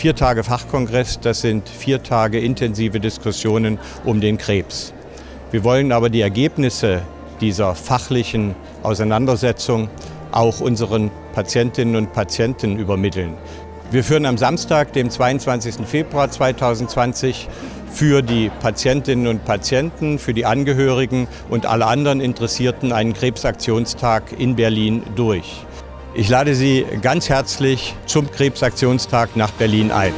Vier Tage Fachkongress, das sind vier Tage intensive Diskussionen um den Krebs. Wir wollen aber die Ergebnisse dieser fachlichen Auseinandersetzung auch unseren Patientinnen und Patienten übermitteln. Wir führen am Samstag, dem 22. Februar 2020, für die Patientinnen und Patienten, für die Angehörigen und alle anderen Interessierten einen Krebsaktionstag in Berlin durch. Ich lade Sie ganz herzlich zum Krebsaktionstag nach Berlin ein.